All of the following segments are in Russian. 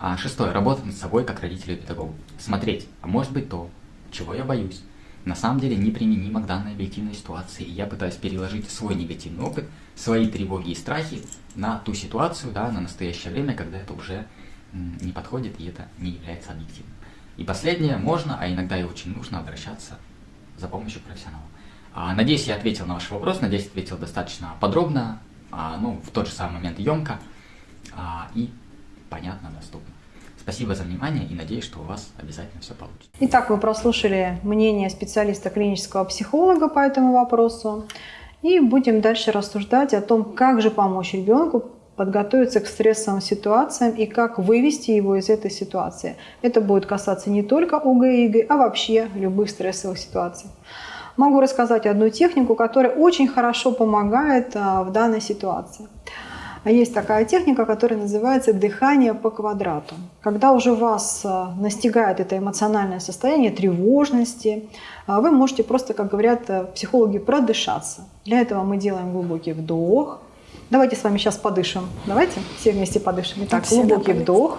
А шестое. Работать над собой как родителю и педагогу. Смотреть, а может быть то, чего я боюсь. На самом деле неприменимо к данной объективной ситуации. И я пытаюсь переложить свой негативный опыт, свои тревоги и страхи на ту ситуацию, да, на настоящее время, когда это уже не подходит и это не является объективным. И последнее, можно, а иногда и очень нужно обращаться за помощью профессионала. А, надеюсь, я ответил на ваш вопрос, надеюсь, ответил достаточно подробно, а, ну, в тот же самый момент емко а, и понятно, доступно. Спасибо за внимание и надеюсь, что у вас обязательно все получится. Итак, вы прослушали мнение специалиста клинического психолога по этому вопросу. И будем дальше рассуждать о том, как же помочь ребенку подготовиться к стрессовым ситуациям и как вывести его из этой ситуации. Это будет касаться не только ОГЭ и ЕГЭ, а вообще любых стрессовых ситуаций. Могу рассказать одну технику, которая очень хорошо помогает а, в данной ситуации. Есть такая техника, которая называется дыхание по квадрату. Когда уже вас а, настигает это эмоциональное состояние тревожности, а, вы можете просто, как говорят а, психологи, продышаться. Для этого мы делаем глубокий вдох. Давайте с вами сейчас подышим. Давайте все вместе подышим. Итак, глубокий вдох.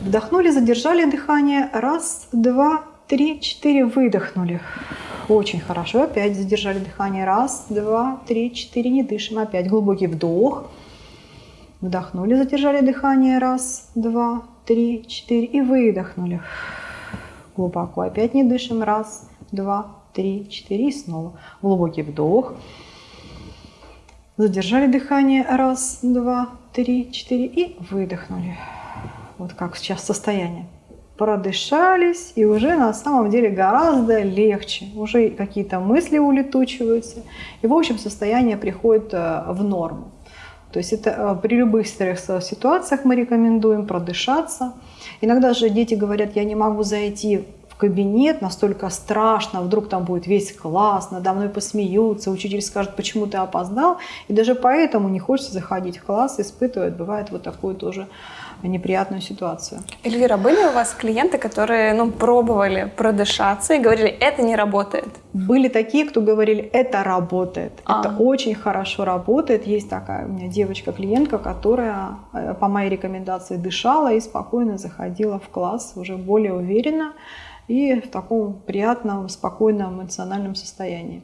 Вдохнули, задержали дыхание. Раз, два, три, четыре. Выдохнули. Очень хорошо. Опять задержали дыхание. Раз, два, три, четыре. Не дышим. Опять глубокий вдох. Вдохнули, задержали дыхание. Раз, два, три, четыре. И выдохнули. Глубоко. Опять не дышим. Раз, два, три, четыре. И снова. Глубокий вдох. Задержали дыхание. Раз, два, три, четыре. И выдохнули. Вот как сейчас состояние. Продышались, и уже на самом деле гораздо легче. Уже какие-то мысли улетучиваются. И в общем состояние приходит э, в норму. То есть это э, при любых стрессовых ситуациях мы рекомендуем продышаться. Иногда же дети говорят, я не могу зайти кабинет, настолько страшно, вдруг там будет весь класс, надо мной посмеются, учитель скажет, почему ты опоздал. И даже поэтому не хочется заходить в класс, испытывает, бывает вот такую тоже неприятную ситуацию. Эльвира, были у вас клиенты, которые ну, пробовали продышаться и говорили, это не работает? Были такие, кто говорили, это работает, а. это очень хорошо работает. Есть такая у меня девочка-клиентка, которая э, по моей рекомендации дышала и спокойно заходила в класс уже более уверенно и в таком приятном, спокойном эмоциональном состоянии.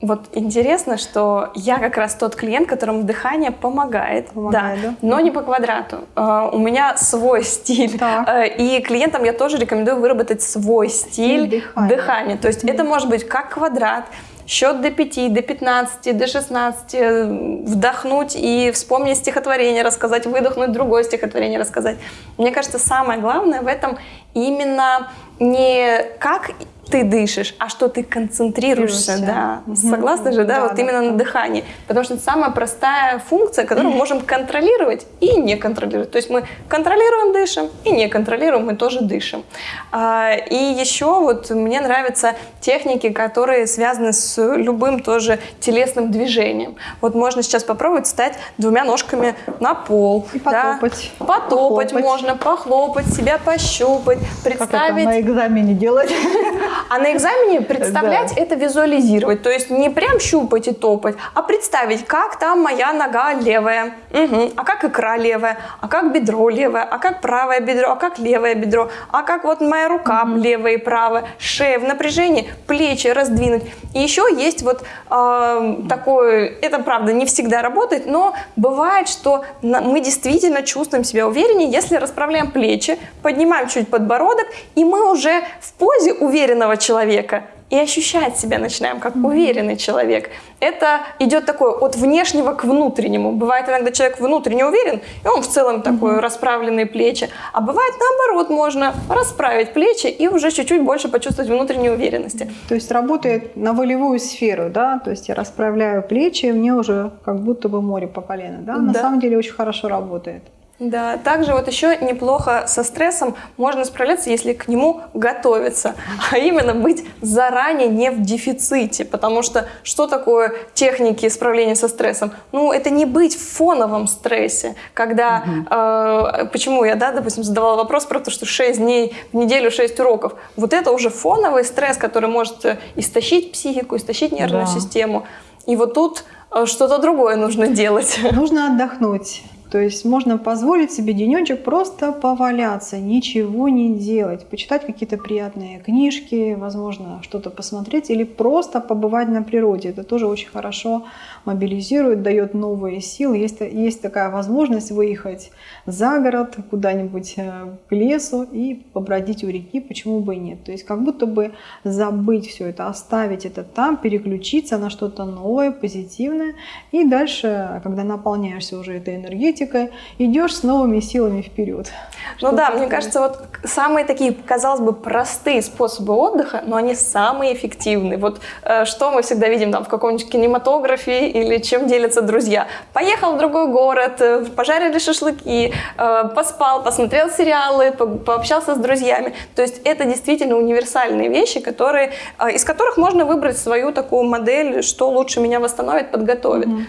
Вот интересно, что я как раз тот клиент, которому дыхание помогает, помогает да, да? но не по квадрату. Uh, у меня свой стиль, uh, и клиентам я тоже рекомендую выработать свой стиль, стиль дыхания. дыхания. То есть mm -hmm. это может быть как квадрат, счет до 5, до 15, до 16, вдохнуть и вспомнить стихотворение рассказать, выдохнуть другое стихотворение рассказать. Мне кажется, самое главное в этом именно не как ты дышишь, а что ты концентрируешься, да. Угу. Согласна же, да, да вот да, именно на дыхании. Потому что это самая простая функция, которую мы можем контролировать и не контролировать. То есть мы контролируем, дышим, и не контролируем, мы тоже дышим. А, и еще вот мне нравятся техники, которые связаны с любым тоже телесным движением. Вот можно сейчас попробовать встать двумя ножками на пол. И потопать. Да. Потопать похлопать. можно, похлопать, себя пощупать, представить. Как это на экзамене делать? А на экзамене представлять да. это визуализировать. То есть не прям щупать и топать, а представить, как там моя нога левая, угу. а как икра левая, а как бедро левое, а как правое бедро, а как левое бедро, а как вот моя рука угу. левая и правая, шея в напряжении, плечи раздвинуть. И еще есть вот э, такое, это правда не всегда работает, но бывает, что мы действительно чувствуем себя увереннее, если расправляем плечи, поднимаем чуть подбородок, и мы уже в позе уверенно уверенного человека и ощущать себя начинаем как уверенный человек. Это идет такое от внешнего к внутреннему. Бывает иногда человек внутренне уверен, и он в целом такой расправленные плечи. А бывает наоборот, можно расправить плечи и уже чуть-чуть больше почувствовать внутренней уверенности. То есть работает на волевую сферу, да? То есть я расправляю плечи, и мне уже как будто бы море по колено, да? На самом деле очень хорошо работает. Да, также вот еще неплохо со стрессом можно справляться, если к нему готовиться, а именно быть заранее не в дефиците, потому что что такое техники справления со стрессом? Ну, это не быть в фоновом стрессе, когда, угу. э, почему я, да, допустим, задавала вопрос про то, что 6 дней в неделю 6 уроков, вот это уже фоновый стресс, который может истощить психику, истощить нервную да. систему, и вот тут э, что-то другое нужно делать. Нужно отдохнуть. То есть можно позволить себе денечек просто поваляться, ничего не делать, почитать какие-то приятные книжки, возможно, что-то посмотреть или просто побывать на природе. Это тоже очень хорошо мобилизирует, дает новые силы. Есть, есть такая возможность выехать за город, куда-нибудь э, к лесу и побродить у реки, почему бы и нет. То есть как будто бы забыть все это, оставить это там, переключиться на что-то новое, позитивное. И дальше, когда наполняешься уже этой энергетикой, идешь с новыми силами вперед. Ну да, мне кажется, вот самые такие, казалось бы, простые способы отдыха, но они самые эффективные. Вот э, что мы всегда видим там в каком-нибудь кинематографе или чем делятся друзья. Поехал в другой город, э, пожарили шашлыки, э, поспал, посмотрел сериалы, пообщался с друзьями. То есть это действительно универсальные вещи, которые, э, из которых можно выбрать свою такую модель, что лучше меня восстановит, подготовит. Mm-hmm.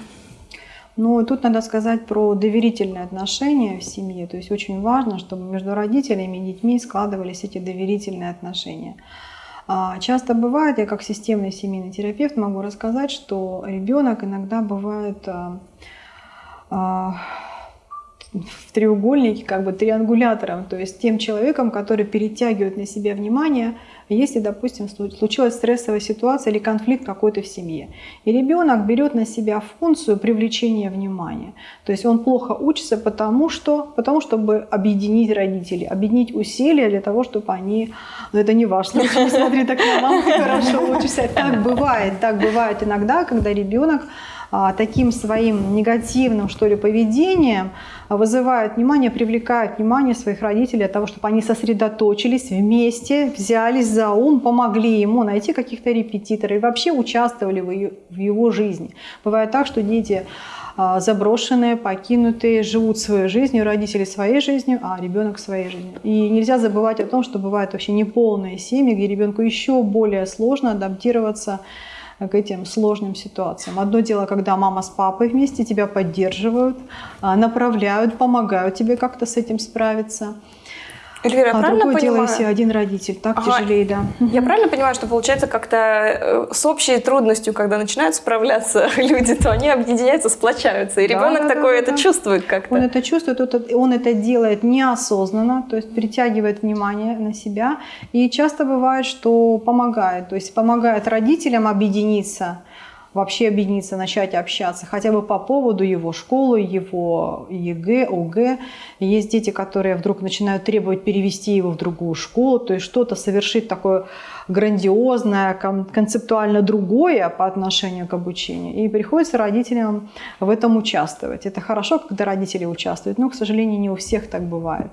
Ну, тут надо сказать про доверительные отношения в семье. То есть очень важно, чтобы между родителями и детьми складывались эти доверительные отношения. А, часто бывает, я как системный семейный терапевт могу рассказать, что ребенок иногда бывает а, а, в треугольнике, как бы триангулятором, то есть тем человеком, который перетягивает на себя внимание если, допустим, случилась стрессовая ситуация или конфликт какой-то в семье. И ребенок берет на себя функцию привлечения внимания. То есть он плохо учится, потому что, потому чтобы объединить родителей, объединить усилия для того, чтобы они... Ну, это не ваш случай, смотри, так на маму хорошо учишься. Так бывает, так бывает иногда, когда ребенок таким своим негативным, что ли, поведением вызывают внимание, привлекают внимание своих родителей для того, чтобы они сосредоточились вместе, взялись за ум, помогли ему найти каких-то репетиторов и вообще участвовали в его жизни. Бывает так, что дети а, заброшенные, покинутые, живут своей жизнью, родители своей жизнью, а ребенок своей жизнью. И нельзя забывать о том, что бывают вообще неполные семьи, где ребенку еще более сложно адаптироваться к этим сложным ситуациям. Одно дело, когда мама с папой вместе тебя поддерживают, а, направляют, помогают тебе как-то с этим справиться. Эльвира, а правильно другое понимаю? дело, если один родитель, так ага. тяжелее, да. Я правильно понимаю, что получается как-то э, с общей трудностью, когда начинают справляться люди, то они объединяются, сплочаются, и да, ребенок да, такой да, это да. чувствует как-то. Он это чувствует, он это делает неосознанно, то есть притягивает внимание на себя, и часто бывает, что помогает, то есть помогает родителям объединиться, вообще объединиться, начать общаться, хотя бы по поводу его школы, его ЕГЭ, ОГЭ. Есть дети, которые вдруг начинают требовать перевести его в другую школу, то есть что-то совершить такое грандиозное, концептуально другое по отношению к обучению. И приходится родителям в этом участвовать. Это хорошо, когда родители участвуют, но, к сожалению, не у всех так бывает.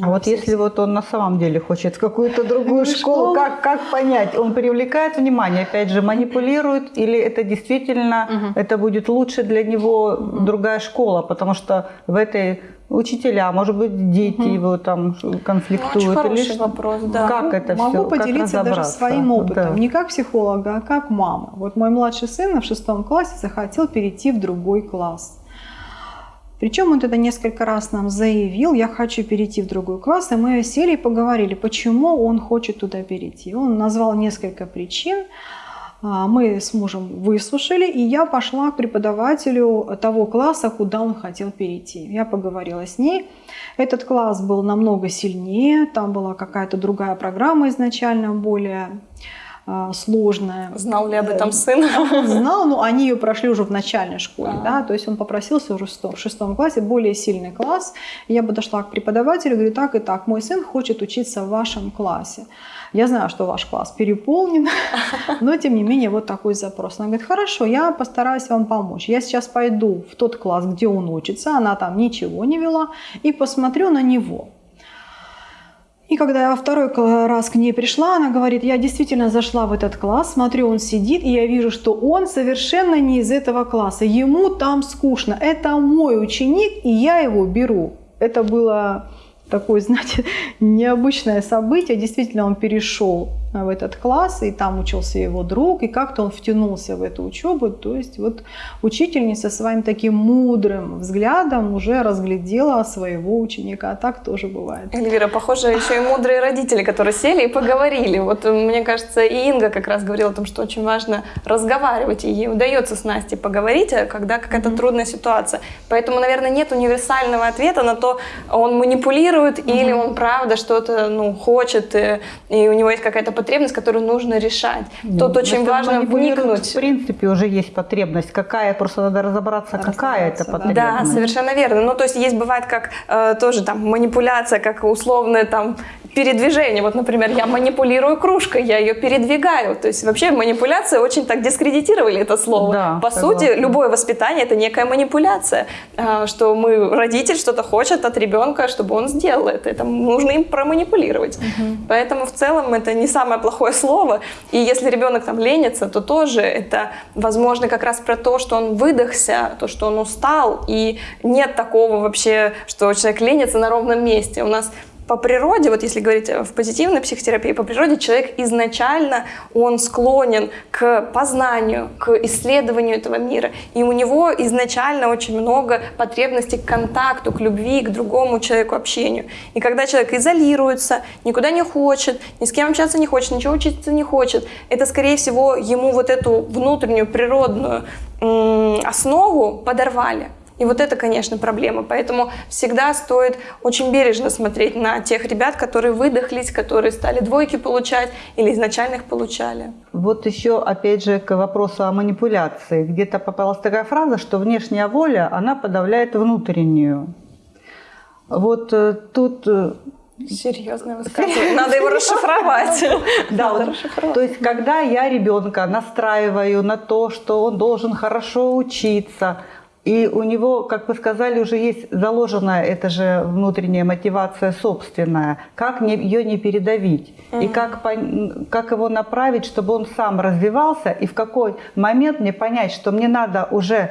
А вот если вот он на самом деле хочет какую-то другую школу, как, как понять? Он привлекает внимание, опять же, манипулирует, или это действительно, угу. это будет лучше для него другая школа, потому что в этой учителя, может быть, дети угу. его там конфликтуют. Очень или вопрос, да. Как это Могу все? поделиться даже своим опытом, да. не как психолога, а как мама. Вот мой младший сын в шестом классе захотел перейти в другой класс. Причем он тогда несколько раз нам заявил, я хочу перейти в другой класс, и мы сели и поговорили, почему он хочет туда перейти. Он назвал несколько причин, а, мы с мужем выслушали, и я пошла к преподавателю того класса, куда он хотел перейти. Я поговорила с ней. Этот класс был намного сильнее, там была какая-то другая программа изначально, более сложная. Знал ли об этом э, сын? знал, но они ее прошли уже в начальной школе, а. да, то есть он попросился уже в шестом классе, более сильный класс. Я подошла к преподавателю, говорю, так и так, мой сын хочет учиться в вашем классе. Я знаю, что ваш класс переполнен, но тем не менее вот такой запрос. Она говорит, хорошо, я постараюсь вам помочь. Я сейчас пойду в тот класс, где он учится, она там ничего не вела, и посмотрю на него. И когда я во второй раз к ней пришла, она говорит, я действительно зашла в этот класс, смотрю, он сидит, и я вижу, что он совершенно не из этого класса. Ему там скучно. Это мой ученик, и я его беру. Это было такое, знаете, необычное событие. Действительно, он перешел в этот класс, и там учился его друг, и как-то он втянулся в эту учебу. То есть вот учительница своим таким мудрым взглядом уже разглядела своего ученика. А так тоже бывает. Эльвира, похоже, еще и мудрые родители, которые сели и поговорили. Вот мне кажется, и Инга как раз говорила о том, что очень важно разговаривать, и ей удается с Настей поговорить, а когда какая-то mm-hmm. трудная ситуация. Поэтому, наверное, нет универсального ответа на то, он манипулирует mm-hmm. или он правда что-то ну, хочет, и, и у него есть какая-то потребность, которую нужно решать. Mm-hmm. Тут очень важно вникнуть. В принципе, уже есть потребность. Какая, просто надо разобраться, какая это потребность. Да, совершенно верно. Ну, то есть есть бывает как э, тоже там манипуляция, как условная там передвижение. Вот, например, я манипулирую кружкой, я ее передвигаю. То есть вообще манипуляция очень так дискредитировали это слово. Да, По согласна. сути, любое воспитание это некая манипуляция, а, что мы родитель что-то хочет от ребенка, чтобы он сделал это. Это нужно им проманипулировать. Угу. Поэтому в целом это не самое плохое слово. И если ребенок там ленится, то тоже это возможно как раз про то, что он выдохся, то, что он устал, и нет такого вообще, что человек ленится на ровном месте. У нас по природе, вот если говорить в позитивной психотерапии, по природе человек изначально, он склонен к познанию, к исследованию этого мира. И у него изначально очень много потребностей к контакту, к любви, к другому человеку, общению. И когда человек изолируется, никуда не хочет, ни с кем общаться не хочет, ничего учиться не хочет, это, скорее всего, ему вот эту внутреннюю природную основу подорвали. И вот это, конечно, проблема. Поэтому всегда стоит очень бережно смотреть на тех ребят, которые выдохлись, которые стали двойки получать или изначально их получали. Вот еще, опять же, к вопросу о манипуляции. Где-то попалась такая фраза, что внешняя воля, она подавляет внутреннюю. Вот э, тут э, Серьезное высказывание. Надо его расшифровать. Да, вот, то есть, когда я ребенка настраиваю на то, что он должен хорошо учиться, и у него, как вы сказали, уже есть заложенная эта же внутренняя мотивация собственная. Как не, ее не передавить? Угу. И как, как его направить, чтобы он сам развивался? И в какой момент мне понять, что мне надо уже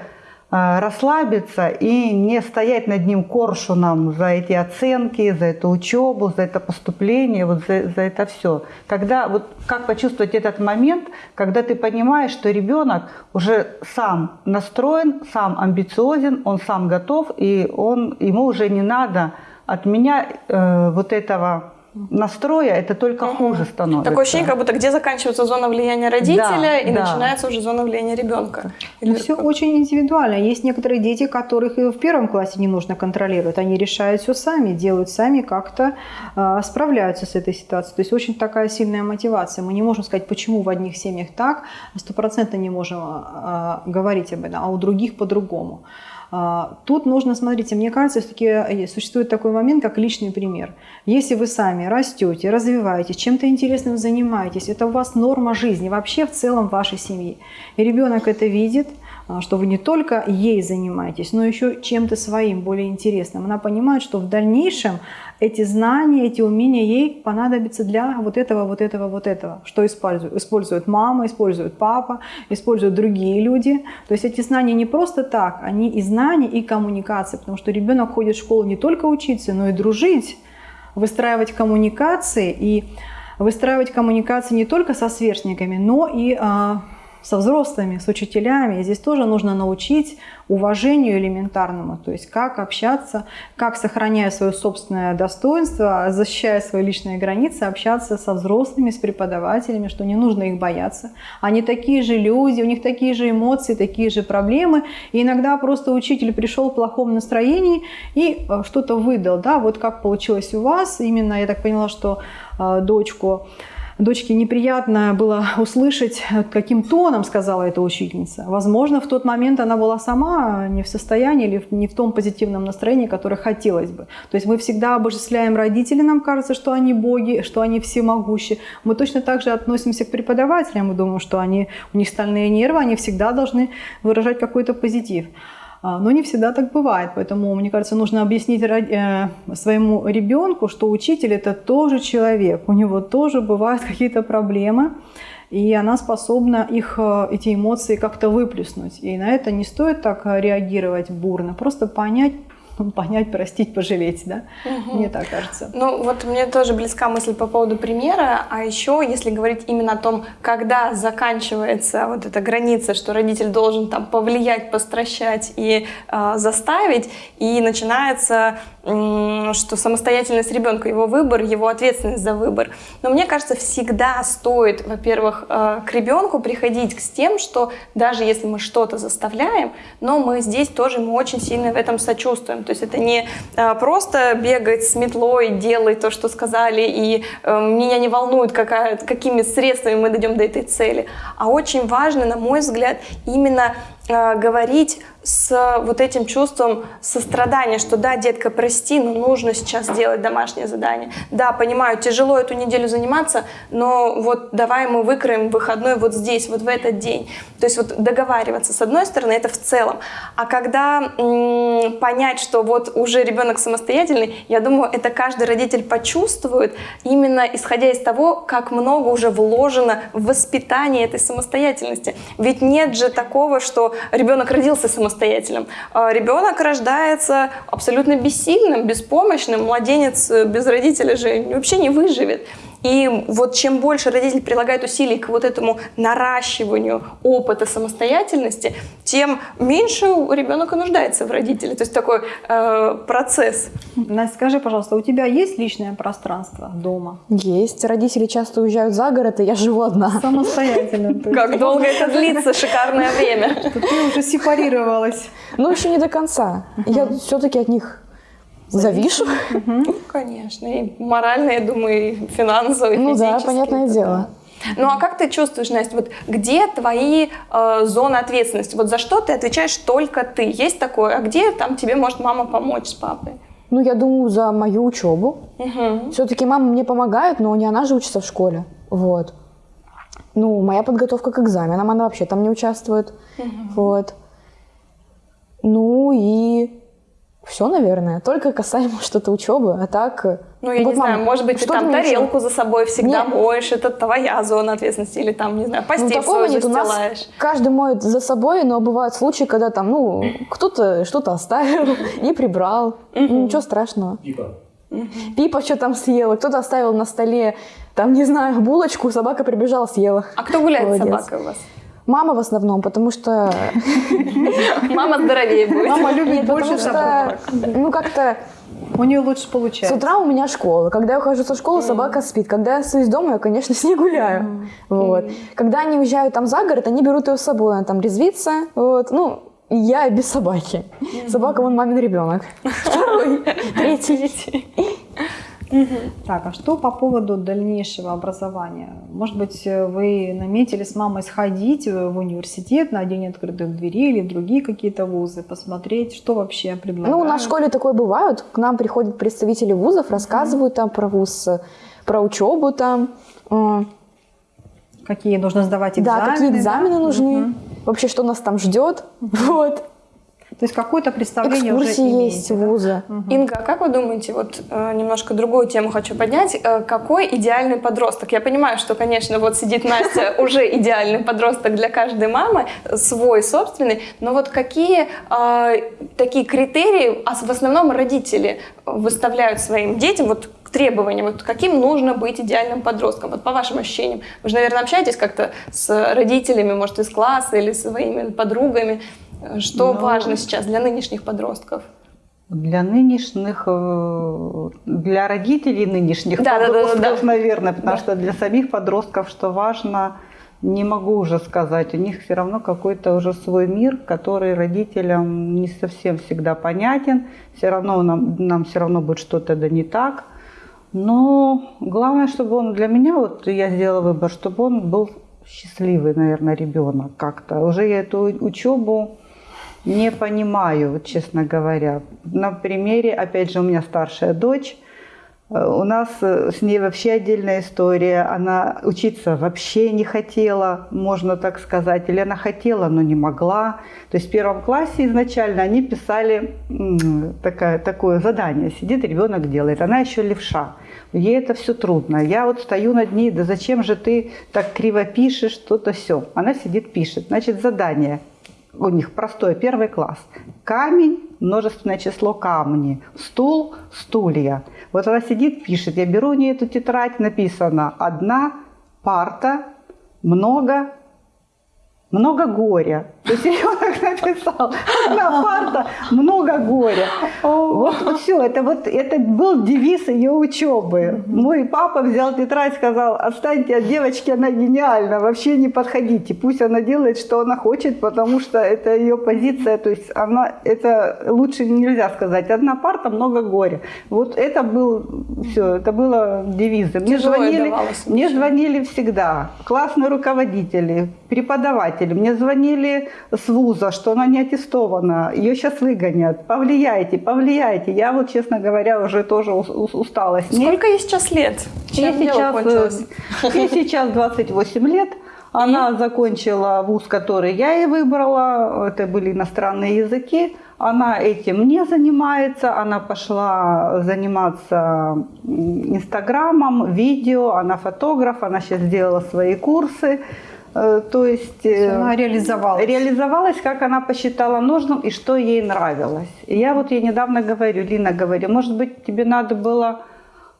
расслабиться и не стоять над ним коршуном за эти оценки, за эту учебу, за это поступление, вот за, за это все. Когда, вот как почувствовать этот момент, когда ты понимаешь, что ребенок уже сам настроен, сам амбициозен, он сам готов, и он, ему уже не надо от меня э, вот этого настроя, это только угу. хуже становится. Такое ощущение, как будто где заканчивается зона влияния родителя да, и да. начинается уже зона влияния ребенка. Или все очень индивидуально. Есть некоторые дети, которых и в первом классе не нужно контролировать. Они решают все сами, делают сами, как-то э, справляются с этой ситуацией. То есть очень такая сильная мотивация. Мы не можем сказать, почему в одних семьях так, стопроцентно не можем э, говорить об этом, а у других по-другому. А, тут нужно, смотрите, мне кажется, все-таки э, существует такой момент, как личный пример. Если вы сами растете, развиваетесь, чем-то интересным занимаетесь, это у вас норма жизни, вообще в целом вашей семьи. И ребенок это видит, что вы не только ей занимаетесь, но еще чем-то своим, более интересным. Она понимает, что в дальнейшем эти знания, эти умения ей понадобятся для вот этого, вот этого, вот этого. Что используют? Использует мама, использует папа, используют другие люди. То есть эти знания не просто так, они и знания, и коммуникация, потому что ребенок ходит в школу не только учиться, но и дружить, выстраивать коммуникации и выстраивать коммуникации не только со сверстниками, но и а, со взрослыми, с учителями. И здесь тоже нужно научить уважению элементарному, то есть как общаться, как, сохраняя свое собственное достоинство, защищая свои личные границы, общаться со взрослыми, с преподавателями, что не нужно их бояться. Они такие же люди, у них такие же эмоции, такие же проблемы. И иногда просто учитель пришел в плохом настроении и э, что-то выдал. Да? Вот как получилось у вас. Именно я так поняла, что э, дочку дочке неприятно было услышать, каким тоном сказала эта учительница. Возможно, в тот момент она была сама не в состоянии или не в том позитивном настроении, которое хотелось бы. То есть мы всегда обожествляем родителей, нам кажется, что они боги, что они всемогущие. Мы точно так же относимся к преподавателям, мы думаем, что они, у них стальные нервы, они всегда должны выражать какой-то позитив. А, но не всегда так бывает, поэтому, мне кажется, нужно объяснить э, своему ребенку, что учитель это тоже человек, у него тоже бывают какие-то проблемы, и она способна их, э, эти эмоции как-то выплеснуть. И на это не стоит так реагировать бурно, просто понять, понять, простить, пожалеть, да? Угу. Мне так кажется. Ну, вот мне тоже близка мысль по поводу примера, а еще, если говорить именно о том, когда заканчивается вот эта граница, что родитель должен там повлиять, постращать и э, заставить, и начинается что самостоятельность ребенка, его выбор, его ответственность за выбор. Но мне кажется, всегда стоит, во-первых, э, к ребенку приходить с тем, что даже если мы что-то заставляем, но мы здесь тоже мы очень сильно в этом сочувствуем. То есть это не э, просто бегать с метлой, делать то, что сказали, и э, меня не волнует, какая, какими средствами мы дойдем до этой цели. А очень важно, на мой взгляд, именно говорить с вот этим чувством сострадания, что да, детка, прости, но нужно сейчас сделать домашнее задание. Да, понимаю, тяжело эту неделю заниматься, но вот давай мы выкроем выходной вот здесь, вот в этот день. То есть вот договариваться, с одной стороны, это в целом. А когда понять, что вот уже ребенок самостоятельный, я думаю, это каждый родитель почувствует, именно исходя из того, как много уже вложено в воспитание этой самостоятельности. Ведь нет же такого, что ребенок родился самостоятельным, самостоятельным. А ребенок рождается абсолютно бессильным, беспомощным. Младенец без родителя же вообще не выживет. И вот чем больше родитель прилагает усилий к вот этому наращиванию опыта самостоятельности, тем меньше ребенок и нуждается в родителе. То есть такой э, процесс. Настя, скажи, пожалуйста, у тебя есть личное пространство дома? Есть. Родители часто уезжают за город, и я живу одна. Самостоятельно. Как долго это длится, шикарное время. Ты уже сепарировалась. Ну, еще не до конца. Я все-таки от них Завишу? Угу. Конечно. И морально, я думаю, и финансово, и Ну да, понятное дело. Ну а как ты чувствуешь, Настя, вот где твои э, зоны ответственности? Вот за что ты отвечаешь только ты? Есть такое? А где там тебе может мама помочь с папой? Ну, я думаю, за мою учебу. Угу. Все-таки мама мне помогает, но не она же учится в школе. Вот. Ну, моя подготовка к экзаменам, она вообще там не участвует. Угу. Вот. Ну и все, наверное. Только касаемо что-то учебы, а так... Э, ну, я вот, не мама, знаю, может быть, ты там тарелку за собой всегда Нет. моешь, это твоя зона ответственности, или там, не знаю, постель ну, такого нет. У нас каждый моет за собой, но бывают случаи, когда там, ну, кто-то что-то оставил, не прибрал, ничего страшного. Пипа. Пипа что там съела, кто-то оставил на столе, там, не знаю, булочку, собака прибежала, съела. А кто гуляет с собакой у вас? Мама в основном, потому что... Мама здоровее будет. Мама любит больше собак. Ну, как-то... У нее лучше получается. С утра у меня школа. Когда я ухожу со школы, собака спит. Когда я остаюсь дома, я, конечно, с ней гуляю. Вот. Когда они уезжают там за город, они берут ее с собой. Она там резвится. Вот. Ну, я без собаки. Собака, вон мамин ребенок. Второй, третий. Угу. Так, а что по поводу дальнейшего образования? Может быть, вы наметили с мамой сходить в университет на день открытых дверей или в другие какие-то вузы, посмотреть, что вообще предлагают? Ну, у нас в школе такое бывает. К нам приходят представители вузов, рассказывают там про вуз, про учебу там. Какие нужно сдавать экзамены. Да, какие экзамены нужны. Угу. Вообще, что нас там ждет. Вот. То есть какое-то представление Экскурсии уже есть вузы. Угу. Инга, а как вы думаете, вот э, немножко другую тему хочу поднять, э, какой идеальный подросток? Я понимаю, что, конечно, вот сидит Настя, уже идеальный подросток для каждой мамы, свой, собственный, но вот какие э, такие критерии, а в основном родители выставляют своим детям, вот требованиям, вот каким нужно быть идеальным подростком, вот по вашим ощущениям. Вы же, наверное, общаетесь как-то с родителями, может, из класса или своими подругами. Что Но... Ну, важно сейчас для нынешних подростков? Для нынешних, э, для родителей нынешних да, подростков, да, да, да. наверное, потому да. что для самих подростков, что важно, не могу уже сказать. У них все равно какой-то уже свой мир, который родителям не совсем всегда понятен. Все равно нам, нам все равно будет что-то да не так. Но главное, чтобы он для меня, вот я сделала выбор, чтобы он был счастливый, наверное, ребенок как-то. Уже я эту учебу не понимаю, вот, честно говоря. На примере, опять же, у меня старшая дочь. Э, у нас э, с ней вообще отдельная история. Она учиться вообще не хотела, можно так сказать. Или она хотела, но не могла. То есть в первом классе изначально они писали такое, такое задание. Сидит ребенок делает. Она еще левша. Ей это все трудно. Я вот стою над ней, да зачем же ты так криво пишешь, что-то все. Она сидит, пишет. Значит, задание у них простой первый класс. Камень, множественное число камни. Стул, стулья. Вот она сидит, пишет. Я беру у нее эту тетрадь, написано одна парта, много много горя. То есть ребенок написал, одна парта, много горя. Вот, вот все, это вот это был девиз ее учебы. Мой папа взял тетрадь, сказал, отстаньте от девочки, она гениальна, вообще не подходите. Пусть она делает, что она хочет, потому что это ее позиция, то есть она, это лучше нельзя сказать. Одна парта, много горя. Вот это был, все, это было девизом. Мне звонили, мне звонили всегда классные руководители, преподаватели. Мне звонили с вуза, что она не аттестована, ее сейчас выгонят. Повлияйте, повлияйте. Я вот, честно говоря, уже тоже устала с ней. Сколько ей сейчас лет? Чем ей сейчас, э, ей сейчас 28 лет. Она И? закончила вуз, который я ей выбрала. Это были иностранные языки. Она этим не занимается. Она пошла заниматься инстаграмом, видео. Она фотограф. Она сейчас сделала свои курсы. Э, то есть э, она реализовалась. реализовалась, как она посчитала нужным и что ей нравилось. И я вот ей недавно говорю, Лина говорю, может быть, тебе надо было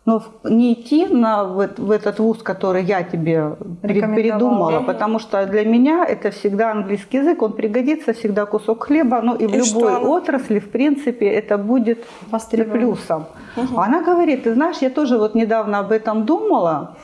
ну, не идти на, в, в этот вуз, который я тебе передумала, потому что для меня это всегда английский язык, он пригодится, всегда кусок хлеба, ну и в и любой что? отрасли, в принципе, это будет плюсом. Угу. Она говорит, ты знаешь, я тоже вот недавно об этом думала,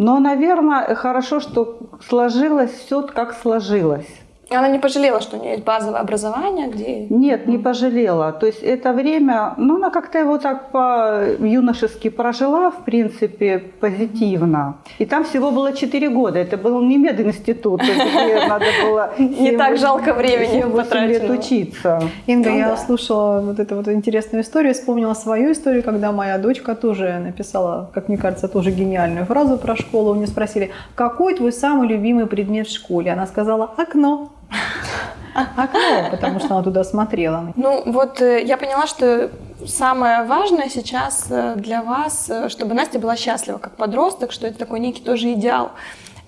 но, наверное, хорошо, что сложилось все как сложилось. И она не пожалела, что у нее есть базовое образование, где... Нет, не пожалела. То есть это время, ну, она как-то его так по-юношески прожила, в принципе, позитивно. И там всего было 4 года. Это был не мединститут, где надо было... Не так жалко времени лет учиться. Инга, я слушала вот эту вот интересную историю, вспомнила свою историю, когда моя дочка тоже написала, как мне кажется, тоже гениальную фразу про школу. У нее спросили, какой твой самый любимый предмет в школе? Она сказала, окно. Окно, потому что она туда смотрела. Ну вот э, я поняла, что самое важное сейчас э, для вас, э, чтобы Настя была счастлива как подросток, что это такой некий тоже идеал.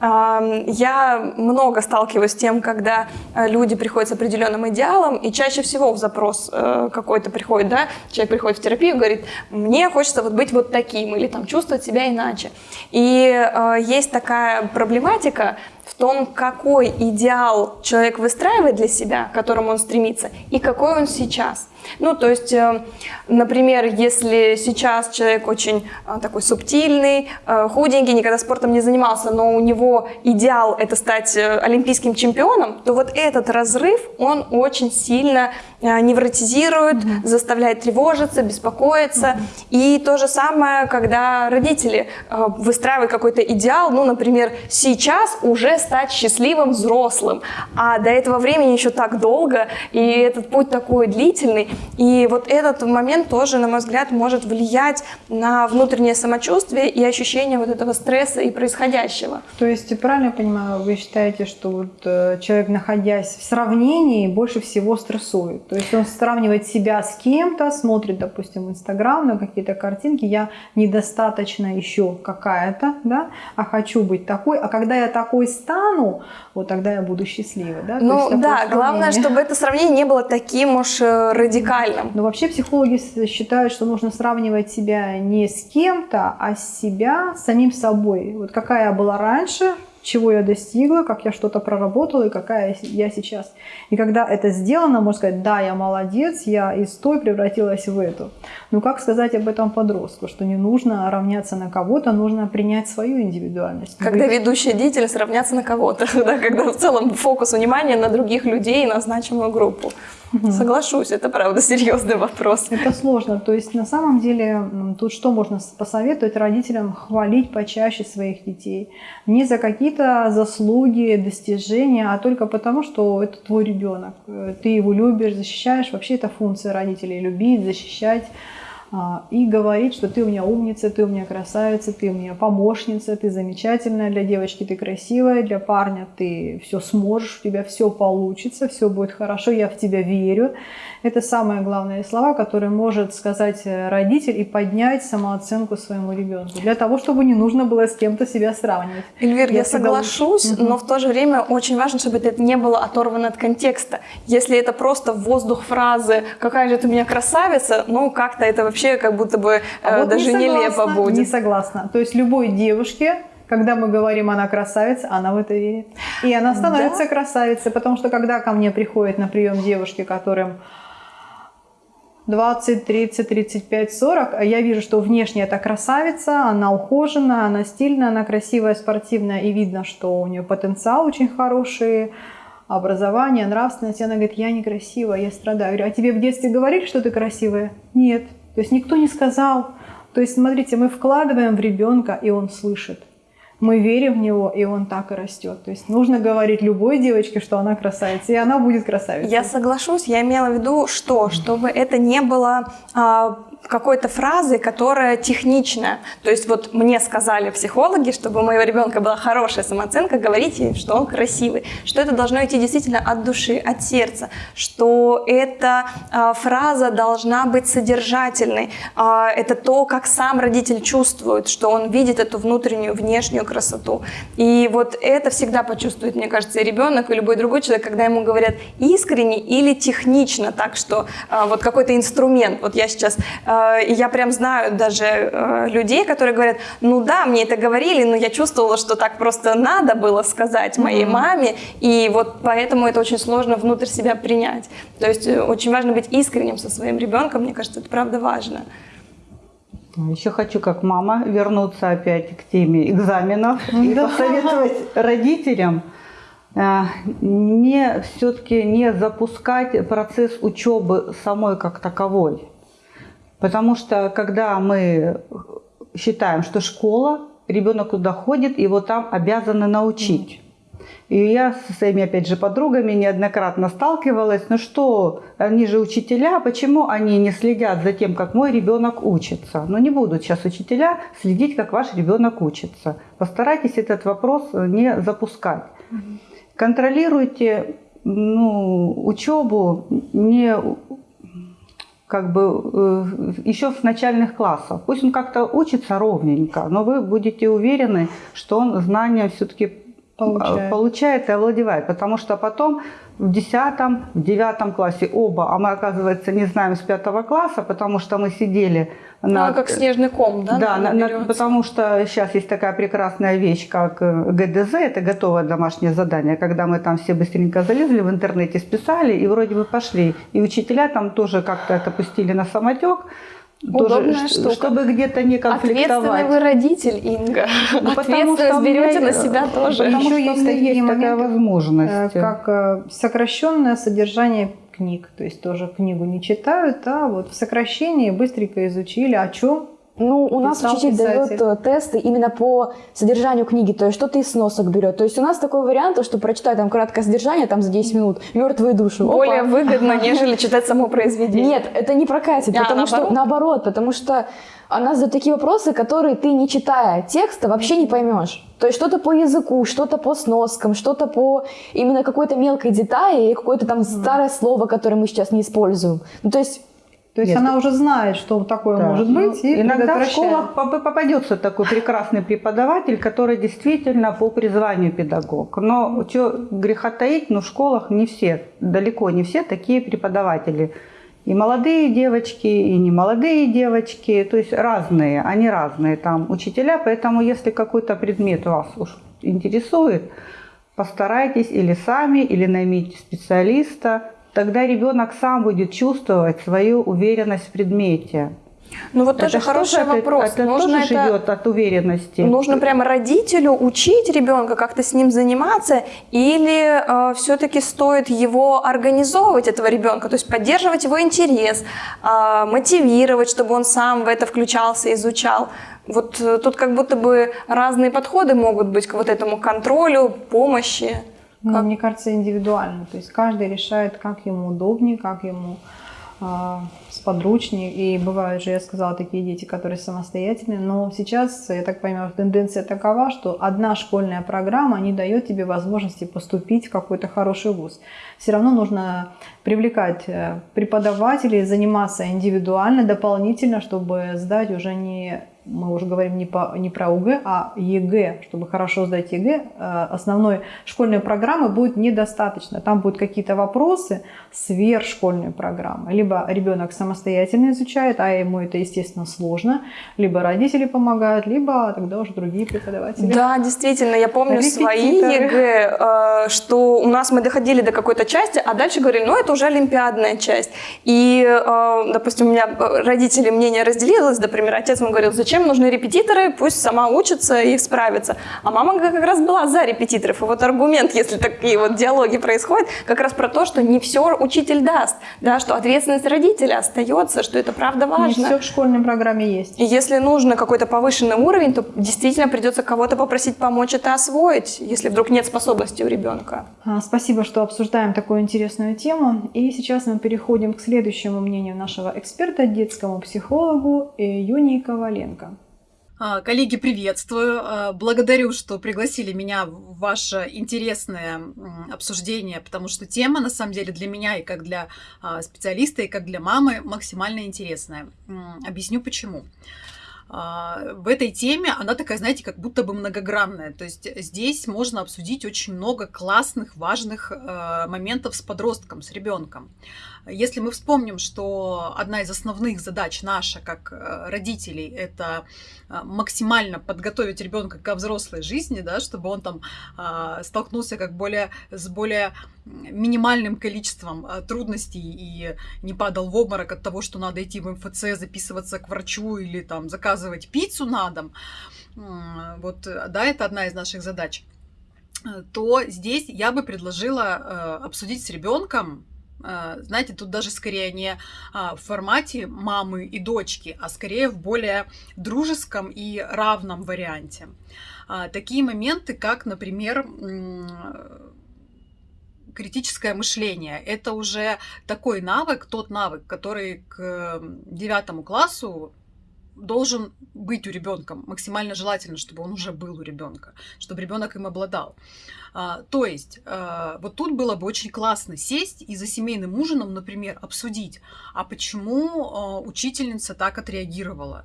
Я много сталкиваюсь с тем, когда люди приходят с определенным идеалом, и чаще всего в запрос какой-то приходит, да, человек приходит в терапию и говорит, мне хочется вот быть вот таким, или там чувствовать себя иначе. И есть такая проблематика, в том, какой идеал человек выстраивает для себя, к которому он стремится, и какой он сейчас. Ну, то есть, э, например, если сейчас человек очень э, такой субтильный, э, худенький, никогда спортом не занимался, но у него идеал это стать олимпийским чемпионом, то вот этот разрыв, он очень сильно невротизирует, заставляет тревожиться, беспокоиться. И то же самое, когда родители выстраивают какой-то идеал, ну, например, сейчас уже стать счастливым взрослым, а до этого времени еще так долго, и этот путь такой длительный, и вот этот момент тоже, на мой взгляд, может влиять на внутреннее самочувствие и ощущение вот этого стресса и происходящего. То есть, правильно я понимаю, вы считаете, что вот э, человек, находясь в сравнении, больше всего стрессует? То есть он сравнивает себя с кем-то, смотрит, допустим, Инстаграм на какие-то картинки, я недостаточно еще какая-то, да, а хочу быть такой, а когда я такой стану, вот тогда я буду счастливой, да? Ну да, главное, чтобы это сравнение не было таким уж э, радикальным радикальным. Но вообще психологи считают, что нужно сравнивать себя не с кем-то, а с себя, с самим собой. Вот какая я была раньше, чего я достигла, как я что-то проработала и какая я сейчас. И когда это сделано, можно сказать, да, я молодец, я из той превратилась в эту. Но как сказать об этом подростку, что не нужно равняться на кого-то, нужно принять свою индивидуальность. Когда Быть... ведущая деятельность равняться на кого-то, да, когда в целом фокус внимания на других людей, на значимую группу. Угу. Соглашусь, это правда серьезный вопрос. Это сложно. То есть на самом деле тут что можно посоветовать родителям хвалить почаще своих детей. Не за какие-то заслуги, достижения, а только потому, что это твой ребенок. Ты его любишь, защищаешь. Вообще это функция родителей – любить, защищать и говорить, что ты у меня умница, ты у меня красавица, ты у меня помощница, ты замечательная, для девочки ты красивая, для парня ты все сможешь, у тебя все получится, все будет хорошо, я в тебя верю. Это самые главные слова, которые может сказать э, родитель и поднять самооценку своему ребенку, для того, чтобы не нужно было с кем-то себя сравнивать. Эльвир, я, я соглашусь, угу. но в то же время очень важно, чтобы это не было оторвано от контекста. Если это просто воздух фразы «какая же ты у меня красавица», ну как-то это вообще как будто бы а э, вот даже не нелепо будет. Не согласна. То есть любой девушке когда мы говорим, она красавица, она в это верит. И она становится да? красавицей, потому что когда ко мне приходят на прием девушки, которым 20, 30, 35, 40, я вижу, что внешне это красавица, она ухожена, она стильная, она красивая, спортивная, и видно, что у нее потенциал очень хороший, образование, нравственность. И она говорит, я некрасивая, я страдаю. Я говорю, а тебе в детстве говорили, что ты красивая? Нет. То есть никто не сказал. То есть, смотрите, мы вкладываем в ребенка, и он слышит. Мы верим в него, и он так и растет. То есть нужно говорить любой девочке, что она красавица, и она будет красавицей. Я соглашусь. Я имела в виду, что, чтобы это не было а, какой-то фразы, которая техничная. То есть вот мне сказали психологи, чтобы у моего ребенка была хорошая самооценка, говорите, что он красивый, что это должно идти действительно от души, от сердца, что эта э, фраза должна быть содержательной. Э, это то, как сам родитель чувствует, что он видит эту внутреннюю, внешнюю красоту. И вот это всегда почувствует, мне кажется, и ребенок, и любой другой человек, когда ему говорят искренне или технично, так что э, вот какой-то инструмент. Вот я сейчас и я прям знаю даже э, людей, которые говорят, ну да, мне это говорили, но я чувствовала, что так просто надо было сказать моей mm-hmm. маме, и вот поэтому это очень сложно внутрь себя принять. То есть э, очень важно быть искренним со своим ребенком, мне кажется, это правда важно. Еще хочу, как мама, вернуться опять к теме экзаменов и посоветовать родителям не все-таки не запускать процесс учебы самой как таковой. Потому что когда мы считаем, что школа, ребенок туда ходит, его там обязаны научить. И я со своими, опять же, подругами неоднократно сталкивалась, ну что, они же учителя, почему они не следят за тем, как мой ребенок учится? Ну не будут сейчас учителя следить, как ваш ребенок учится. Постарайтесь этот вопрос не запускать. Контролируйте ну, учебу не как бы э, еще с начальных классов. Пусть он как-то учится ровненько, но вы будете уверены, что он знания все-таки получает. получает и овладевает. Потому что потом в 10, в 9 классе оба, а мы, оказывается, не знаем с 5 класса, потому что мы сидели на... Ну, как снежный ком, да? Да, на, на, потому что сейчас есть такая прекрасная вещь, как э, ГДЗ, это готовое домашнее задание, когда мы там все быстренько залезли в интернете, списали и вроде бы пошли. И учителя там тоже как-то это пустили на самотек, Удобная тоже, штука. Чтобы где-то не конфликтовать. Ответственный вы родитель, Инга. Ну, Ответственность берете на себя тоже. Потому Еще есть такие есть моменты, такая возможность. Э, как э, сокращенное содержание книг. То есть тоже книгу не читают, а вот в сокращении быстренько изучили, о чем ну, у нас учитель писатель. дает э, тесты именно по содержанию книги, то есть что-то из сносок берет. То есть у нас такой вариант, что прочитать там краткое содержание там за 10 минут, мертвые души. Более Опа. выгодно, нежели читать само произведение. Нет, это не прокатит, а, потому наоборот? что наоборот, потому что она задает такие вопросы, которые ты, не читая текста, вообще не поймешь. То есть что-то по языку, что-то по сноскам, что-то по именно какой-то мелкой детали, какое-то там старое слово, которое мы сейчас не используем. Ну, то есть то есть Нет. она уже знает, что такое да. может быть. И иногда в школах попадется такой прекрасный преподаватель, который действительно по призванию педагог. Но что греха таить, но в школах не все, далеко не все такие преподаватели. И молодые девочки, и не молодые девочки, то есть разные, они разные там учителя, поэтому если какой-то предмет вас уж интересует, постарайтесь или сами, или наймите специалиста, тогда ребенок сам будет чувствовать свою уверенность в предмете. Ну вот это тоже хороший тоже вопрос. Это, это нужно тоже это, живет от уверенности. Нужно прямо родителю учить ребенка, как-то с ним заниматься, или э, все-таки стоит его организовывать, этого ребенка, то есть поддерживать его интерес, э, мотивировать, чтобы он сам в это включался, изучал. Вот э, тут как будто бы разные подходы могут быть к вот этому контролю, помощи. Ну, как? Мне кажется, индивидуально. То есть каждый решает, как ему удобнее, как ему а, с подручник, и бывают же, я сказала, такие дети, которые самостоятельные, но сейчас, я так понимаю, тенденция такова, что одна школьная программа не дает тебе возможности поступить в какой-то хороший вуз. Все равно нужно привлекать э, преподавателей, заниматься индивидуально, дополнительно, чтобы сдать уже не мы уже говорим не, по, не про ОГЭ, а ЕГЭ. Чтобы хорошо сдать ЕГЭ, э, основной школьной программы будет недостаточно. Там будут какие-то вопросы сверхшкольной программы. Либо ребенок самостоятельно изучает, а ему это, естественно, сложно. Либо родители помогают, либо тогда уже другие преподаватели. Да, действительно, я помню свои ЕГЭ, э, что у нас мы доходили до какой-то части, а дальше говорили, ну это уже олимпиадная часть. И, э, допустим, у меня родители мнение разделилось, например, отец ему говорил, зачем нужны репетиторы, пусть сама учится и справится. А мама как раз была за репетиторов. И вот аргумент, если такие вот диалоги происходят, как раз про то, что не все учитель даст, да, что ответственность родителя остается, что это правда важно. Не все в школьной программе есть. И если нужно какой-то повышенный уровень, то действительно придется кого-то попросить помочь это освоить, если вдруг нет способности у ребенка. А, спасибо, что обсуждаем такую интересную тему. И сейчас мы переходим к следующему мнению нашего эксперта, детскому психологу Юнии Коваленко. А, коллеги, приветствую. А, благодарю, что пригласили меня в ваше интересное обсуждение, потому что тема, на самом деле, для меня и как для а, специалиста, и как для мамы максимально интересная. Объясню почему. В этой теме она такая, знаете, как будто бы многогранная. То есть здесь можно обсудить очень много классных, важных моментов с подростком, с ребенком. Если мы вспомним, что одна из основных задач наша как э, родителей – это э, максимально подготовить ребенка к взрослой жизни, да, чтобы он там а, столкнулся как более, с более минимальным количеством а, трудностей и не падал в обморок от того, что надо идти в МФЦ, записываться к врачу или там заказывать пиццу на дом. Вот, да, это одна из наших задач то здесь я бы предложила э, обсудить с ребенком знаете, тут даже скорее не а, в формате мамы и дочки, а скорее в более дружеском и равном варианте. А, такие моменты, как, например, критическое мышление. Это уже такой навык, тот навык, который к девятому классу должен быть у ребенка. Максимально желательно, чтобы он уже был у ребенка, чтобы ребенок им обладал. А, то есть, а, вот тут было бы очень классно сесть и за семейным ужином, например, обсудить, а почему а, учительница так отреагировала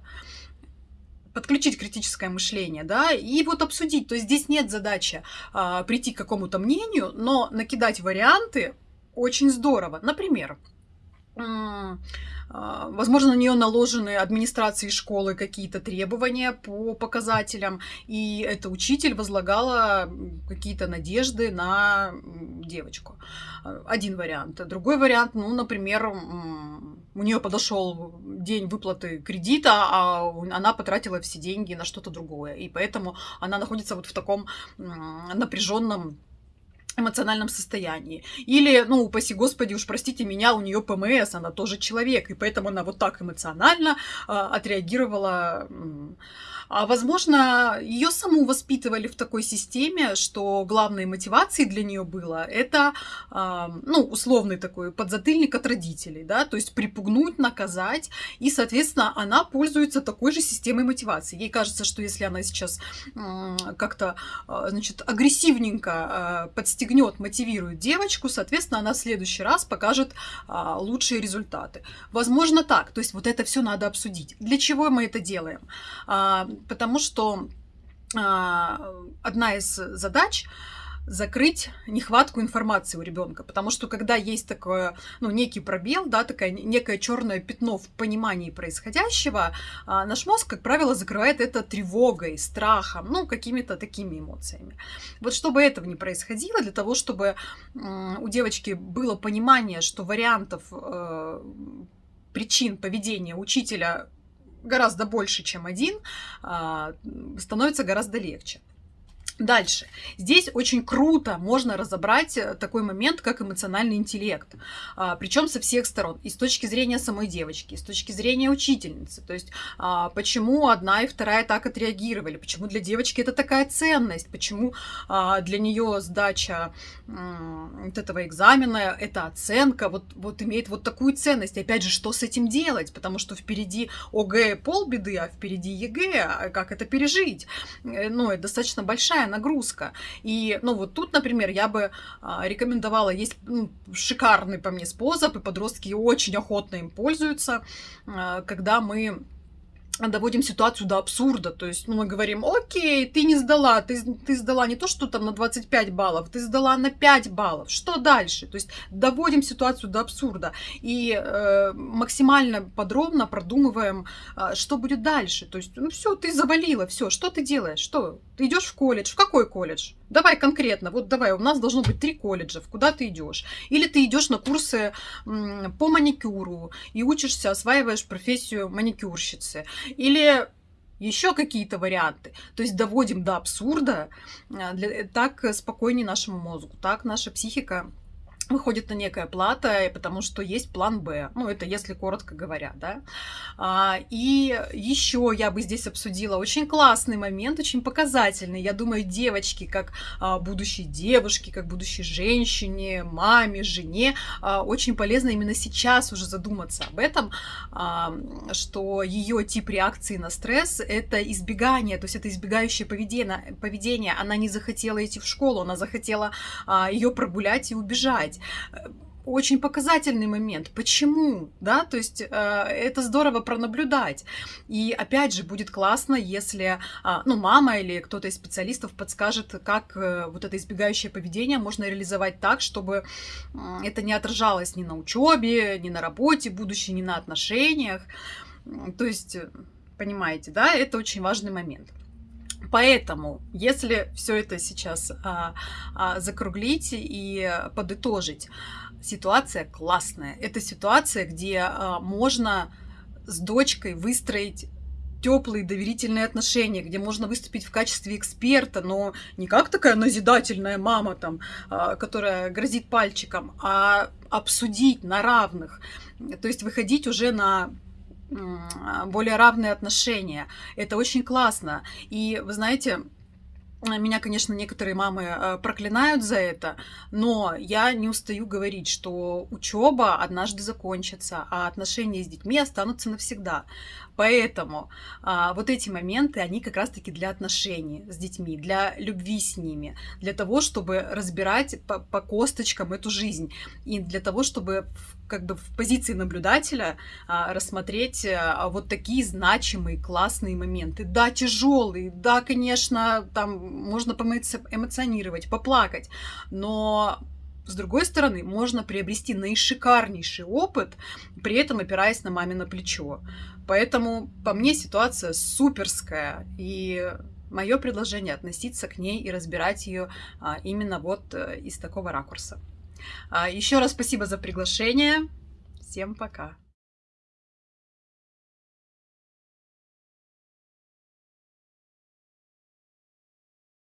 подключить критическое мышление, да, и вот обсудить. То есть здесь нет задачи а, прийти к какому-то мнению, но накидать варианты очень здорово. Например, возможно, на нее наложены администрацией школы какие-то требования по показателям, и эта учитель возлагала какие-то надежды на девочку. Один вариант. Другой вариант, ну, например, у нее подошел день выплаты кредита, а она потратила все деньги на что-то другое. И поэтому она находится вот в таком напряженном эмоциональном состоянии. Или, ну, упаси господи, уж простите меня, у нее ПМС, она тоже человек, и поэтому она вот так эмоционально э, отреагировала а, возможно, ее саму воспитывали в такой системе, что главной мотивацией для нее было это, а, ну, условный такой подзатыльник от родителей, да, то есть припугнуть, наказать, и, соответственно, она пользуется такой же системой мотивации. Ей кажется, что если она сейчас как-то, а, значит, агрессивненько подстегнет, мотивирует девочку, соответственно, она в следующий раз покажет лучшие результаты. Возможно, так. То есть вот это все надо обсудить. Для чего мы это делаем? Потому что а, одна из задач закрыть нехватку информации у ребенка, потому что когда есть такой, ну, некий пробел, да, такое некое черное пятно в понимании происходящего, а, наш мозг, как правило, закрывает это тревогой, страхом, ну, какими-то такими эмоциями. Вот чтобы этого не происходило, для того, чтобы у девочки было понимание, что вариантов э, причин поведения учителя гораздо больше, чем один, а, становится гораздо легче. Дальше. Здесь очень круто можно разобрать э, такой момент, как эмоциональный интеллект. А, причем со всех сторон. И с точки зрения самой девочки, и с точки зрения учительницы. То есть, а, почему одна и вторая так отреагировали, почему для девочки это такая ценность, почему а, для нее сдача вот этого экзамена, эта оценка вот, вот имеет вот такую ценность. И опять же, что с этим делать? Потому что впереди ОГЭ полбеды, а впереди ЕГЭ. Как это пережить? Э, ну, это достаточно большая большая нагрузка. И, ну, вот тут, например, я бы а, рекомендовала, есть ну, шикарный по мне способ, и подростки очень охотно им пользуются, а, когда мы доводим ситуацию до абсурда. То есть, ну, мы говорим, окей, ты не сдала, ты, ты сдала не то, что там на 25 баллов, ты сдала на 5 баллов. Что дальше? То есть, доводим ситуацию до абсурда и э, максимально подробно продумываем, э, что будет дальше. То есть, ну, все, ты завалила, все, что ты делаешь? Что? Ты идешь в колледж? В какой колледж? Давай конкретно, вот давай, у нас должно быть три колледжа, куда ты идешь. Или ты идешь на курсы по маникюру и учишься, осваиваешь профессию маникюрщицы. Или еще какие-то варианты. То есть доводим до абсурда, а, для, так спокойнее нашему мозгу, так наша психика выходит на некая плата, потому что есть план Б. Ну, это если коротко говоря, да. А, и еще я бы здесь обсудила очень классный момент, очень показательный. Я думаю, девочки, как а, будущие девушки, как будущей женщине, маме, жене, а, очень полезно именно сейчас уже задуматься об этом, а, что ее тип реакции на стресс — это избегание, то есть это избегающее поведение. поведение. Она не захотела идти в школу, она захотела а, ее прогулять и убежать сказать, э, очень показательный момент. Почему? Да, то есть э, это здорово пронаблюдать. И опять же, будет классно, если э, ну, мама или кто-то из специалистов подскажет, как э, вот это избегающее поведение можно реализовать так, чтобы э, это не отражалось ни на учебе, ни на работе будущей, ни на отношениях. То есть, э, понимаете, да, это очень важный момент. Поэтому, если все это сейчас а, а, закруглить и подытожить, ситуация классная. Это ситуация, где а, можно с дочкой выстроить теплые доверительные отношения, где можно выступить в качестве эксперта, но не как такая назидательная мама, там, а, которая грозит пальчиком, а обсудить на равных. То есть выходить уже на более равные отношения. Это очень классно. И вы знаете, меня, конечно, некоторые мамы э, проклинают за это, но я не устаю говорить, что учеба однажды закончится, а отношения с детьми останутся навсегда. Поэтому а, вот эти моменты, они как раз-таки для отношений с детьми, для любви с ними, для того, чтобы разбирать по, по косточкам эту жизнь, и для того, чтобы в, как бы в позиции наблюдателя а, рассмотреть а, вот такие значимые, классные моменты. Да, тяжелые, да, конечно, там можно эмоционировать, поплакать, но с другой стороны, можно приобрести наишикарнейший опыт, при этом опираясь на мамино плечо. Поэтому по мне ситуация суперская, и мое предложение относиться к ней и разбирать ее а, именно вот э, из такого ракурса. А, еще раз спасибо за приглашение. Всем пока.